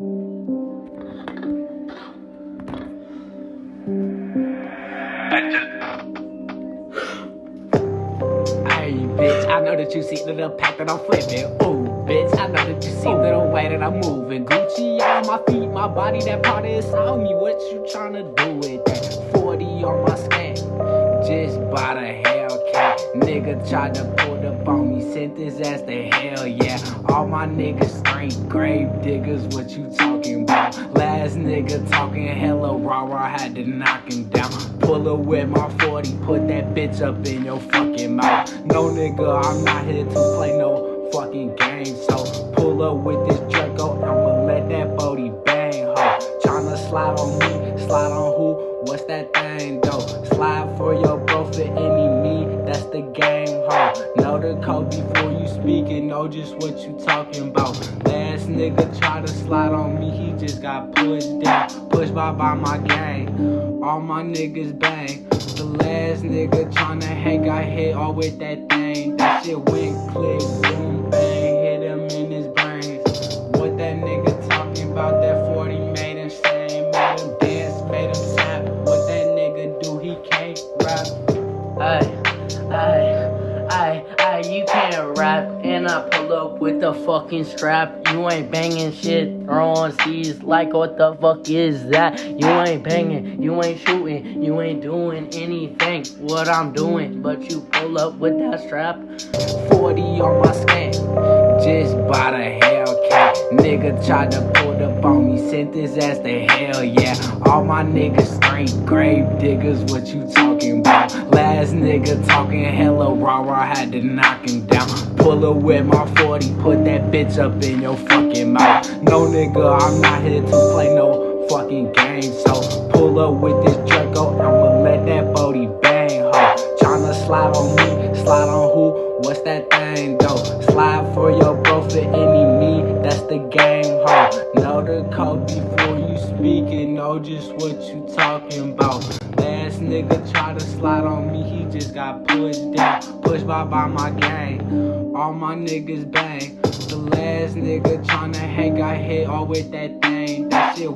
Hey, bitch, I know that you see the little pack that I'm flipping. Ooh, bitch, I know that you see the little way that I'm moving. Gucci on my feet, my body, that part is on me. What you tryna do with that? 40 on my scan, just by the Hellcat. Nigga tried to sent his ass to hell, yeah. All my niggas straight grave diggers, what you talking about? Last nigga talking hella raw, I had to knock him down. Pull up with my 40, put that bitch up in your fucking mouth. No nigga, I'm not here to play no fucking game. So pull up with this Draco, oh, I'ma let that booty bang, ho. Tryna slide on me, slide on who? What's that thing though? Slide for your bro for any me, that's the game, the code before you speak and know just what you talking about. Last nigga try to slide on me, he just got pushed down, pushed by by my gang. All my niggas bang. The last nigga tryna hate got hit all with that thing. That shit went click, boom, bang, hit him in his brains. What that nigga talking about? That 40 made him sing, made him dance, made him snap. What that nigga do? He can't rap. Ay, rap. And I pull up with the fucking strap. You ain't banging shit, throwing C's like what the fuck is that? You ain't banging, you ain't shooting, you ain't doing anything. What I'm doing, but you pull up with that strap. 40 on my scan, just by the Hellcat. Nigga tried to pull up on me, sent his ass to hell, yeah. All my niggas straight grave diggers, what you talking about? Last nigga talking hella raw, I had to knock him down. Pull up with my 40, put that bitch up in your fucking mouth. No nigga, I'm not here to play no fucking game, so pull up with this Draco, I'ma let that booty bang, ho. Tryna slide on me, slide on who? What's that thing though? Slide for your bro for any me, that's the game, ho. Know the code before you speak and know just what you talking about. Last nigga try to slide on me, he just got pushed down, pushed by by my gang. All my niggas bang. The last nigga tryna hang got hit all with that thing. That shit